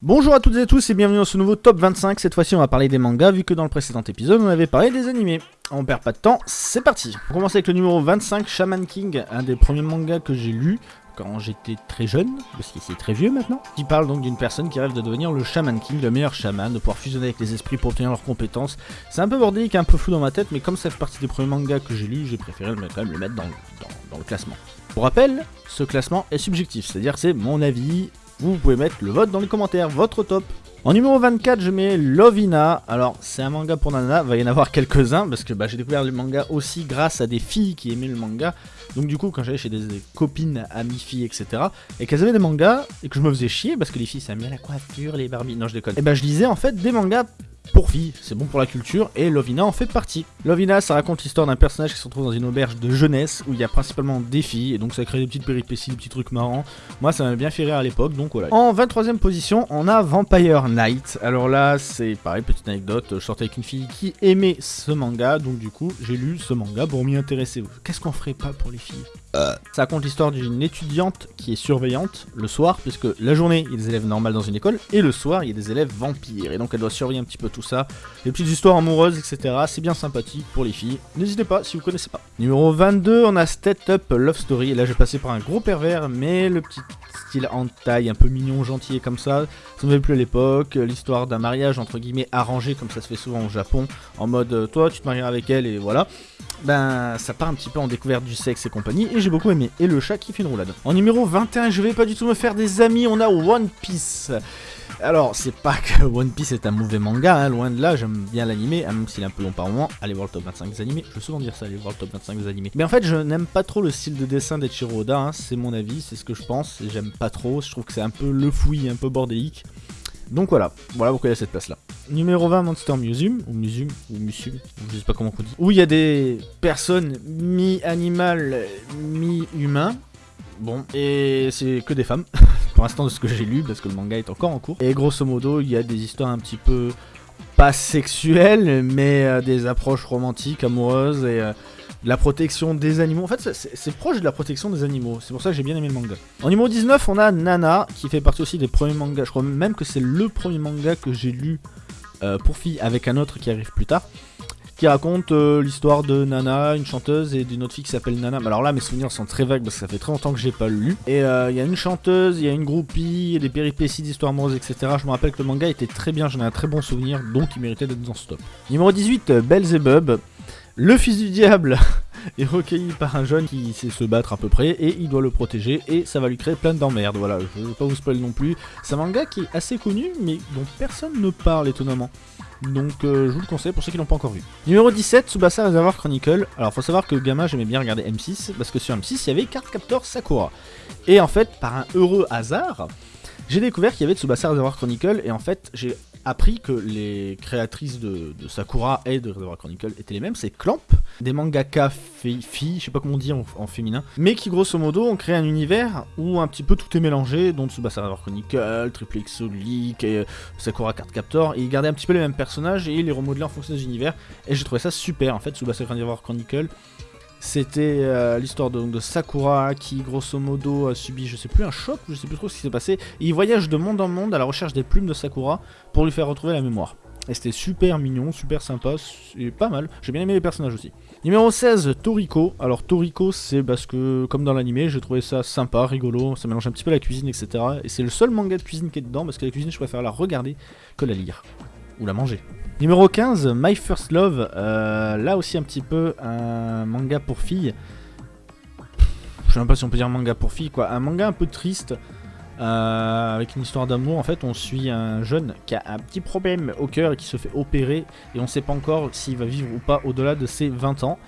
Bonjour à toutes et tous et bienvenue dans ce nouveau top 25, cette fois-ci on va parler des mangas vu que dans le précédent épisode on avait parlé des animés. On perd pas de temps, c'est parti On commence avec le numéro 25, Shaman King, un des premiers mangas que j'ai lu quand j'étais très jeune, parce qu'il est très vieux maintenant, qui parle donc d'une personne qui rêve de devenir le Shaman King, le meilleur shaman, de pouvoir fusionner avec les esprits pour obtenir leurs compétences. C'est un peu bordélique, un peu flou dans ma tête, mais comme ça fait partie des premiers mangas que j'ai lus, j'ai préféré quand même le mettre dans, dans le classement. Pour rappel, ce classement est subjectif, c'est-à-dire c'est mon avis, vous pouvez mettre le vote dans les commentaires, votre top. En numéro 24, je mets Lovina. Alors, c'est un manga pour Nana, va y en avoir quelques-uns, parce que bah, j'ai découvert le manga aussi grâce à des filles qui aimaient le manga. Donc du coup, quand j'allais chez des, copines, amies, filles, etc., et qu'elles avaient des mangas, et que je me faisais chier, parce que les filles, ça bien la coiffure, les Barbie, non je déconne. Et bah je lisais en fait des mangas pour filles, c'est bon pour la culture, et Lovina en fait partie. Lovina, ça raconte l'histoire d'un personnage qui se retrouve dans une auberge de jeunesse, où il y a principalement des filles, et donc ça crée des petites péripéties, des petits trucs marrants. Moi, ça m'a bien fait rire à l'époque, donc voilà. En 23ème position, on a Vampire Night. Alors là, c'est pareil, petite anecdote, je sortais avec une fille qui aimait ce manga, donc du coup, j'ai lu ce manga pour m'y intéresser. Qu'est-ce qu'on ferait pas pour les filles? Ça raconte l'histoire d'une étudiante qui est surveillante le soir, puisque la journée, il y a des élèves normaux dans une école, et le soir, il y a des élèves vampires, et donc elle doit surveiller un petit peu tout ça, les petites histoires amoureuses, etc. C'est bien sympathique pour les filles. N'hésitez pas si vous connaissez pas. Numéro 22, on a Step Up Love Story, et là je vais passer par un gros pervers, mais le petit style en taille, un peu mignon, gentil et comme ça, ça me fait plus à l'époque, l'histoire d'un mariage entre guillemets arrangé comme ça se fait souvent au Japon, en mode euh, toi tu te maries avec elle et voilà. Ben ça part un petit peu en découverte du sexe et compagnie, j'ai beaucoup aimé. Et le chat qui fait une roulade. En numéro 21, je vais pas du tout me faire des amis, on a One Piece. Alors, c'est pas que One Piece est un mauvais manga, hein, loin de là, j'aime bien l'animé, hein, même s'il est un peu long par moment. Allez voir le top 25 des animés, je veux souvent dire ça, allez voir le top 25 des animés. Mais en fait, je n'aime pas trop le style de dessin d'Echiro Oda, hein, c'est mon avis, c'est ce que je pense, j'aime pas trop, je trouve que c'est un peu le fouillis, un peu bordélique. Donc voilà, voilà pourquoi il y a cette place là. Numéro 20, Monster Museum, ou Museum, ou Museum, je sais pas comment on dit. Où il y a des personnes mi-animales, mi-humains. Bon, et c'est que des femmes, pour l'instant de ce que j'ai lu, parce que le manga est encore en cours. Et grosso modo, il y a des histoires un petit peu pas sexuelles, mais euh, des approches romantiques, amoureuses, et... Euh, la protection des animaux. En fait, c'est proche de la protection des animaux. C'est pour ça que j'ai bien aimé le manga. En numéro 19, on a Nana, qui fait partie aussi des premiers mangas. Je crois même que c'est le premier manga que j'ai lu euh, pour filles avec un autre qui arrive plus tard. Qui raconte euh, l'histoire de Nana, une chanteuse, et d'une autre fille qui s'appelle Nana. alors là, mes souvenirs sont très vagues parce que ça fait très longtemps que j'ai pas lu. Et euh, il y a une chanteuse, il y a une groupie, des péripéties d'histoire amoureuse, etc. Je me rappelle que le manga était très bien, j'en ai un très bon souvenir, donc il méritait d'être dans ce top. Numéro 18, Belzebub. Le fils du diable est recueilli par un jeune qui sait se battre à peu près et il doit le protéger et ça va lui créer plein d'emmerdes. Voilà, je ne veux pas vous spoiler non plus. C'est un manga qui est assez connu mais dont personne ne parle étonnamment. Donc euh, je vous le conseille pour ceux qui l'ont pas encore vu. Numéro 17, Tsubasa Reservoir Chronicle. Alors faut savoir que gamin j'aimais bien regarder M6 parce que sur M6 il y avait Cardcaptor Sakura. Et en fait par un heureux hasard, j'ai découvert qu'il y avait Tsubasa Reservoir Chronicle et en fait j'ai appris que les créatrices de, Sakura et de Reservoir Chronicle étaient les mêmes, c'est Clamp, des mangaka filles, je sais pas comment on dit en, féminin, mais qui grosso modo ont créé un univers où un petit peu tout est mélangé, dont Tsubasa Reservoir Chronicle, Triple X League, et euh, Sakura Card Captor, et ils gardaient un petit peu les mêmes personnages et ils les remodelaient en fonction des univers, et j'ai trouvé ça super en fait, Tsubasa Reservoir Chronicle, c'était euh, l'histoire de, Sakura qui, grosso modo, a subi, je sais plus, un choc, je sais plus trop ce qui s'est passé. il voyage de monde en monde à la recherche des plumes de Sakura pour lui faire retrouver la mémoire. Et c'était super mignon, super sympa, et pas mal. J'ai bien aimé les personnages aussi. Numéro 16, Toriko. Alors Toriko, c'est parce que, comme dans l'animé, j'ai trouvé ça sympa, rigolo, ça mélange un petit peu la cuisine, etc. Et c'est le seul manga de cuisine qui est dedans, parce que la cuisine, je préfère la regarder que la lire. Ou la manger. Numéro 15, My First Love. Euh, là aussi un petit peu un manga pour filles. Je sais même pas si on peut dire manga pour filles, quoi. Un manga un peu triste. Euh, avec une histoire d'amour, en fait, on suit un jeune qui a un petit problème au cœur et qui se fait opérer. Et on sait pas encore s'il va vivre ou pas au-delà de ses 20 ans.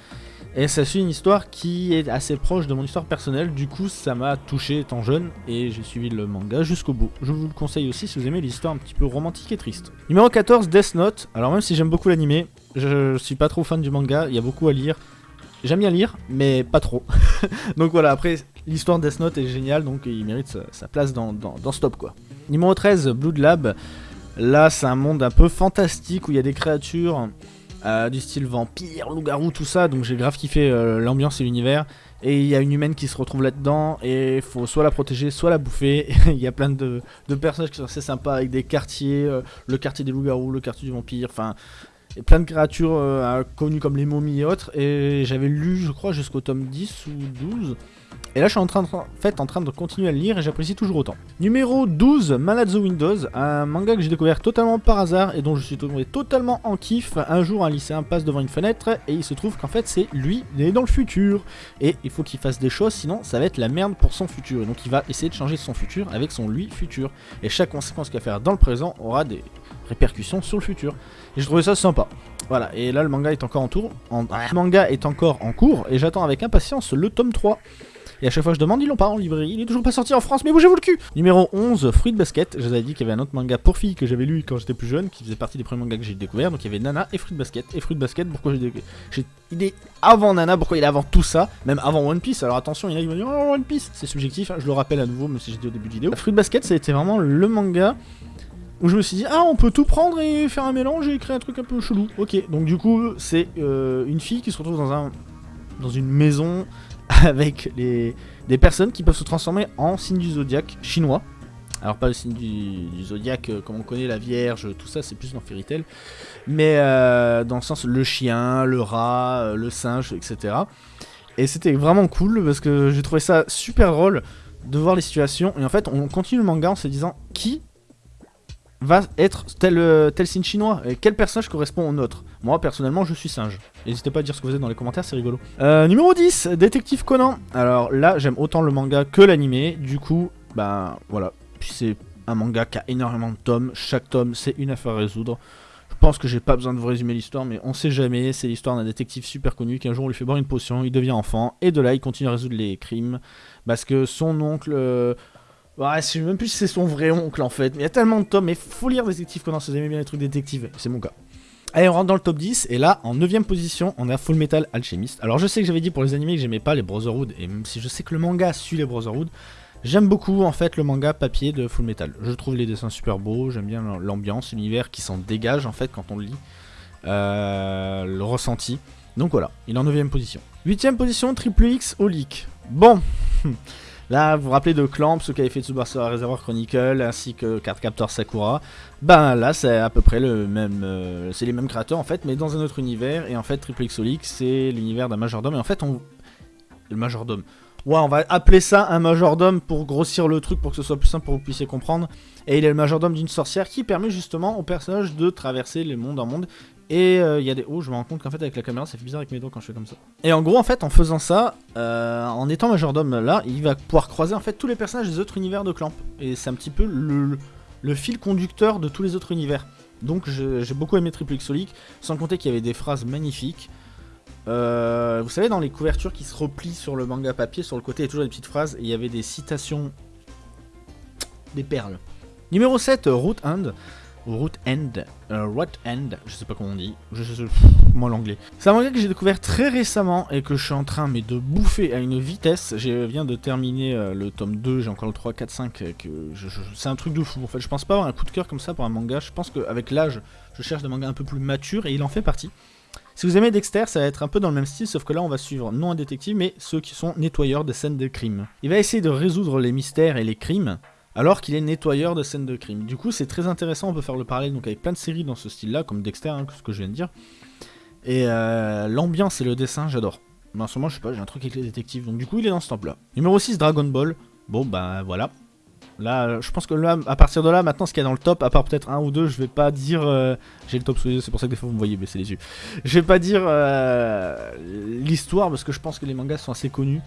Et ça suit une histoire qui est assez proche de mon histoire personnelle, du coup ça m'a touché étant jeune et j'ai suivi le manga jusqu'au bout. Je vous le conseille aussi si vous aimez l'histoire un petit peu romantique et triste. Numéro 14, Death Note. Alors même si j'aime beaucoup l'animé, je suis pas trop fan du manga, il y a beaucoup à lire. J'aime bien lire, mais pas trop. donc voilà, après l'histoire de Death Note est géniale, donc il mérite sa, place dans, dans. Numéro 13, Blood Lab. Là c'est un monde un peu fantastique où il y a des créatures euh, du style vampire, loup-garou, tout ça. Donc j'ai grave kiffé euh, l'ambiance et l'univers. Et il y a une humaine qui se retrouve là-dedans et faut soit la protéger, soit la bouffer. Il y a plein de, personnages qui sont assez sympas avec des quartiers, euh, le quartier des loups-garous, le quartier du vampire, enfin plein de créatures connues comme les momies et autres. Et j'avais lu, je crois, jusqu'au tome 10 ou 12. Et là, je suis en train de, continuer à le lire et j'apprécie toujours autant. Numéro 12, Malazzo Windows, un manga que j'ai découvert totalement par hasard et dont je suis tombé totalement en kiff. Un jour, un lycéen passe devant une fenêtre et il se trouve qu'en fait, c'est lui, il est dans le futur. Et il faut qu'il fasse des choses, sinon ça va être la merde pour son futur. Et donc, il va essayer de changer son futur avec son lui futur. Et chaque conséquence qu'il va faire dans le présent aura des répercussions sur le futur. Et je trouvais ça sympa. Voilà, et là le manga est encore en tour. Le manga est encore en cours et j'attends avec impatience le tome 3. Et à chaque fois je demande, ils l'ont pas en librairie. Il est toujours pas sorti en France, mais bougez-vous le cul Numéro 11, Fruit Basket. Je vous avais dit qu'il y avait un autre manga pour filles que j'avais lu quand j'étais plus jeune, qui faisait partie des premiers mangas que j'ai découvert. Donc il y avait Nana et Fruit Basket. Et Fruit Basket, pourquoi j'ai Il est avant Nana, pourquoi il est avant tout ça Même avant One Piece? Alors attention, il y en a qui vont dire Oh, One Piece C'est subjectif, hein, je le rappelle à nouveau, même si j'ai dit au début de vidéo. Fruit Basket, ça a été vraiment le manga où je me suis dit ah on peut tout prendre et faire un mélange et créer un truc un peu chelou. Ok, donc du coup c'est euh, une fille qui se retrouve dans un dans une maison avec les, des personnes qui peuvent se transformer en signe du zodiaque chinois. Alors pas le signe du, zodiaque euh, comme on connaît la Vierge, tout ça c'est plus dans Fairy Tail. Mais euh, dans le sens le chien, le rat, le singe, etc. Et c'était vraiment cool parce que j'ai trouvé ça super drôle de voir les situations. Et en fait on continue le manga en se disant qui va être tel, euh, tel signe chinois et quel personnage correspond au nôtre? Moi personnellement je suis singe. N'hésitez pas à dire ce que vous êtes dans les commentaires, c'est rigolo. Euh, numéro 10, Détective Conan. Alors là j'aime autant le manga que l'animé, du coup, bah voilà. Puis c'est un manga qui a énormément de tomes, chaque tome c'est une affaire à résoudre. Je pense que j'ai pas besoin de vous résumer l'histoire, mais on sait jamais, c'est l'histoire d'un détective super connu qui un jour on lui fait boire une potion, il devient enfant, et de là il continue à résoudre les crimes, parce que son oncle... Ouais, je sais même plus si c'est son vrai oncle en fait. Il y a tellement de tomes, mais faut lire Détective Conan si vous aimez bien les trucs détectives. C'est mon cas. Allez, on rentre dans le top 10, et là, en 9ème position, on a Full Metal Alchemist. Alors, je sais que j'avais dit pour les animés que j'aimais pas les Brotherhood, et même si je sais que le manga suit les Brotherhood, j'aime beaucoup en fait le manga papier de Full Metal. Je trouve les dessins super beaux, j'aime bien l'ambiance, l'univers qui s'en dégage en fait quand on le lit, euh, le ressenti. Donc voilà, il est en 9ème position. 8ème position, Triple X Olic. Bon Là, vous vous rappelez de Clamp, ce qu'avait fait Tsubasa Reservoir Chronicle, ainsi que Cardcaptor Sakura. Ben là, c'est à peu près le même... Euh, c'est les mêmes créateurs, en fait, mais dans un autre univers. Et en fait, Triple Xolic, c'est l'univers d'un majordome. Et en fait, on... Le majordome... Ouais, on va appeler ça un majordome pour grossir le truc, pour que ce soit plus simple pour que vous puissiez comprendre. Et il est le majordome d'une sorcière qui permet justement au personnage de traverser les mondes en monde et euh, il y a des... Oh, je me rends compte qu'en fait avec la caméra, ça fait bizarre avec mes doigts quand je fais comme ça. Et en gros, en fait, en faisant ça, euh, en étant majordome là, il va pouvoir croiser en fait tous les personnages des autres univers de Clamp. Et c'est un petit peu le, fil conducteur de tous les autres univers. Donc j'ai beaucoup aimé Triple Xolic, sans compter qu'il y avait des phrases magnifiques. Euh, vous savez, dans les couvertures qui se replient sur le manga papier, sur le côté, il y a toujours des petites phrases, il y avait des citations... des perles. Numéro 7, Root Hand. Root End, euh, Root End, je sais pas comment on dit, je sais, moi l'anglais. C'est un manga que j'ai découvert très récemment et que je suis en train mais de bouffer à une vitesse. Je viens de terminer euh, le tome 2, j'ai encore le 3, 4, 5, que c'est un truc de fou en fait. Je pense pas avoir un coup de cœur comme ça pour un manga, je pense qu'avec l'âge, je cherche des mangas un peu plus matures et il en fait partie. Si vous aimez Dexter, ça va être un peu dans le même style, sauf que là on va suivre non un détective, mais ceux qui sont nettoyeurs des scènes de crime. Il va essayer de résoudre les mystères et les crimes, alors qu'il est nettoyeur de scènes de crime. Du coup, c'est très intéressant, on peut faire le parallèle donc, avec plein de séries dans ce style-là, comme Dexter, hein, ce que je viens de dire. Et euh, l'ambiance et le dessin, j'adore. Mais en ce moment, je sais pas, j'ai un truc avec les détectives, donc du coup, il est dans ce top-là. Numéro 6, Dragon Ball. Bon, bah voilà. Là, je pense que là, à partir de là, maintenant, ce qu'il y a dans le top, à part peut-être un ou deux, je vais pas dire... Euh, j'ai le top sous les yeux, c'est pour ça que des fois vous me voyez baisser les yeux. Je vais pas dire euh, l'histoire, parce que je pense que les mangas sont assez connus.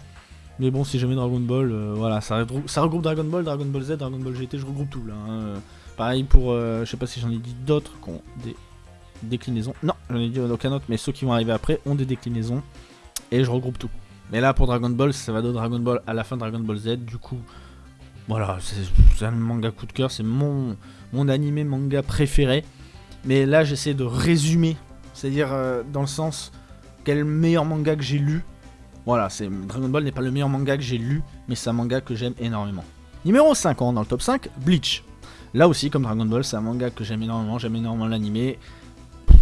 Mais bon, si jamais Dragon Ball, euh, voilà, ça regroupe, Dragon Ball, Dragon Ball Z, Dragon Ball GT, je regroupe tout là. Hein. Pareil pour, euh, je sais pas si j'en ai dit d'autres qui ont des déclinaisons. Non, j'en ai dit aucun autre, mais ceux qui vont arriver après ont des déclinaisons. Et je regroupe tout. Mais là, pour Dragon Ball, ça va de Dragon Ball à la fin Dragon Ball Z, du coup, voilà, c'est un manga coup de cœur, c'est mon, mon animé manga préféré. Mais là, j'essaie de résumer, c'est-à-dire euh, dans le sens, quel meilleur manga que j'ai lu voilà, Dragon Ball n'est pas le meilleur manga que j'ai lu, mais c'est un manga que j'aime énormément. Numéro 50 dans le top 5, Bleach. Là aussi, comme Dragon Ball, c'est un manga que j'aime énormément, j'aime énormément l'animé.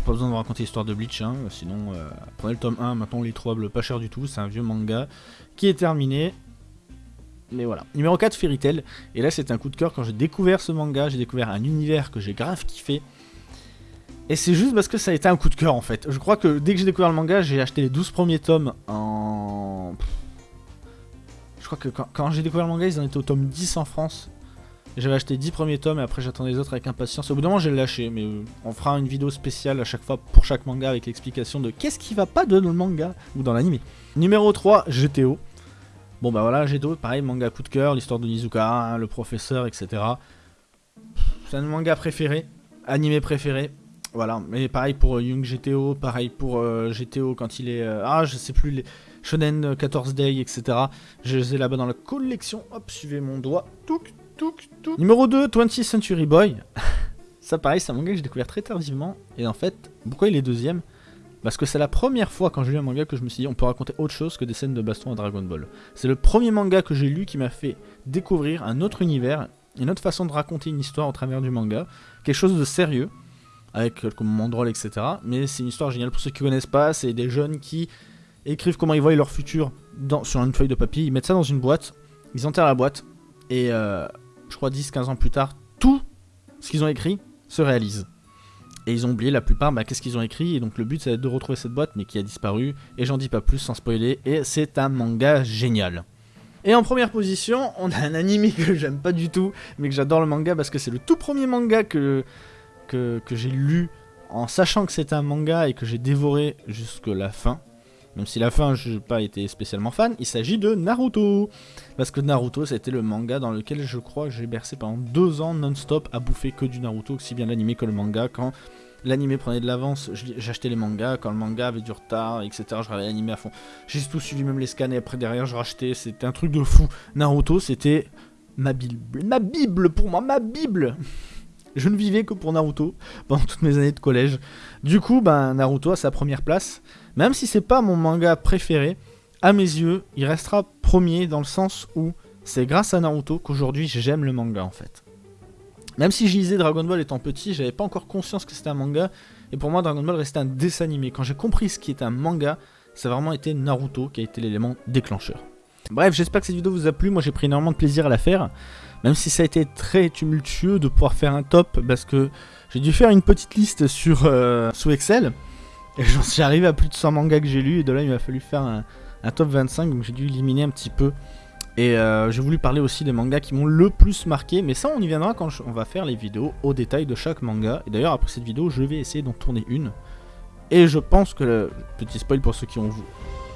pas besoin de raconter l'histoire de Bleach, hein, sinon euh, prenez le tome 1, maintenant on les trouve pas cher du tout, c'est un vieux manga qui est terminé. Mais voilà. Numéro 4, Fairy Tail. Et là, c'est un coup de cœur quand j'ai découvert ce manga, j'ai découvert un univers que j'ai grave kiffé. Et c'est juste parce que ça a été un coup de cœur en fait. Je crois que dès que j'ai découvert le manga, j'ai acheté les 12 premiers tomes en. Je crois que quand, j'ai découvert le manga, ils en étaient au tome 10 en France. J'avais acheté 10 premiers tomes et après j'attendais les autres avec impatience. Au bout d'un moment, j'ai lâché, mais euh, on fera une vidéo spéciale à chaque fois pour chaque manga avec l'explication de qu'est-ce qui va pas dans le manga ou dans l'anime. Numéro 3, GTO. Bon bah voilà, GTO, pareil, manga coup de cœur, l'histoire de Nizuka, hein, le professeur, etc. C'est un manga préféré, animé préféré. Voilà, mais pareil pour euh, Young GTO, pareil pour euh, GTO quand il est... ah, je sais plus, les Shonen 14 Day, etc. Je les ai là-bas dans la collection. Hop, suivez mon doigt. Touc, Numéro 2, 20th Century Boy. ça pareil, c'est un manga que j'ai découvert très tardivement. Et en fait, pourquoi il est deuxième? Parce que c'est la première fois quand j'ai lu un manga que je me suis dit on peut raconter autre chose que des scènes de baston à Dragon Ball. C'est le premier manga que j'ai lu qui m'a fait découvrir un autre univers, une autre façon de raconter une histoire au travers du manga. Quelque chose de sérieux, avec comme moment drôle, etc. Mais c'est une histoire géniale. Pour ceux qui connaissent pas, c'est des jeunes qui écrivent comment ils voient leur futur dans, sur une feuille de papier, ils mettent ça dans une boîte, ils enterrent la boîte, et euh, je crois 10-15 ans plus tard, tout ce qu'ils ont écrit se réalise. Et ils ont oublié la plupart, bah, qu'est-ce qu'ils ont écrit, et donc le but c'est de retrouver cette boîte, mais qui a disparu, et j'en dis pas plus sans spoiler, et c'est un manga génial. Et en première position, on a un anime que j'aime pas du tout, mais que j'adore le manga parce que c'est le tout premier manga que, que, j'ai lu en sachant que c'était un manga et que j'ai dévoré jusqu'à la fin. Même si la fin, je n'ai pas été spécialement fan, il s'agit de Naruto. Parce que Naruto, c'était le manga dans lequel je crois que j'ai bercé pendant deux ans non-stop à bouffer que du Naruto, aussi bien l'anime que le manga. Quand l'anime prenait de l'avance, j'achetais les mangas. Quand le manga avait du retard, etc., je regardais l'anime à fond. J'ai tout suivi, même les scans, et après derrière, je rachetais. C'était un truc de fou. Naruto, c'était ma bible. Ma bible pour moi, ma bible je ne vivais que pour Naruto pendant toutes mes années de collège. Du coup, ben, Naruto a sa première place. Même si c'est pas mon manga préféré, à mes yeux, il restera premier dans le sens où c'est grâce à Naruto qu'aujourd'hui j'aime le manga en fait. Même si je lisais Dragon Ball étant petit, j'avais pas encore conscience que c'était un manga, et pour moi Dragon Ball restait un dessin animé. Quand j'ai compris ce qui était un manga, ça a vraiment été Naruto qui a été l'élément déclencheur. Bref, j'espère que cette vidéo vous a plu, moi j'ai pris énormément de plaisir à la faire, même si ça a été très tumultueux de pouvoir faire un top, parce que j'ai dû faire une petite liste sur euh, sous Excel, et j'en suis arrivé à plus de 100 mangas que j'ai lus, et de là il m'a fallu faire un, top 25, donc j'ai dû éliminer un petit peu. Et euh, j'ai voulu parler aussi des mangas qui m'ont le plus marqué, mais ça on y viendra quand on va faire les vidéos au détail de chaque manga. Et d'ailleurs après cette vidéo, je vais essayer d'en tourner une. Et je pense que, le petit spoil pour ceux qui ont,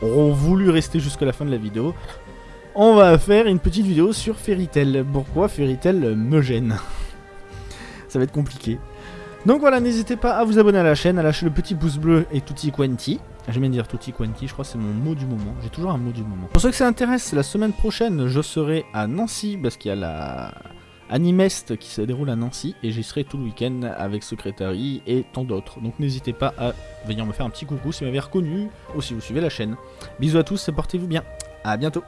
auront voulu rester jusqu'à la fin de la vidéo, on va faire une petite vidéo sur Fairy Tail. Pourquoi Fairy Tail me gêne Ça va être compliqué. Donc voilà, n'hésitez pas à vous abonner à la chaîne, à lâcher le petit pouce bleu et tutti quanti. J'aime bien dire tutti quanti, je crois que c'est mon mot du moment. J'ai toujours un mot du moment. Pour ceux que ça intéresse, la semaine prochaine, je serai à Nancy parce qu'il y a la Animest qui se déroule à Nancy et j'y serai tout le week-end avec Secretary et tant d'autres. Donc n'hésitez pas à venir me faire un petit coucou si vous m'avez reconnu ou si vous suivez la chaîne. Bisous à tous et portez-vous bien. À bientôt.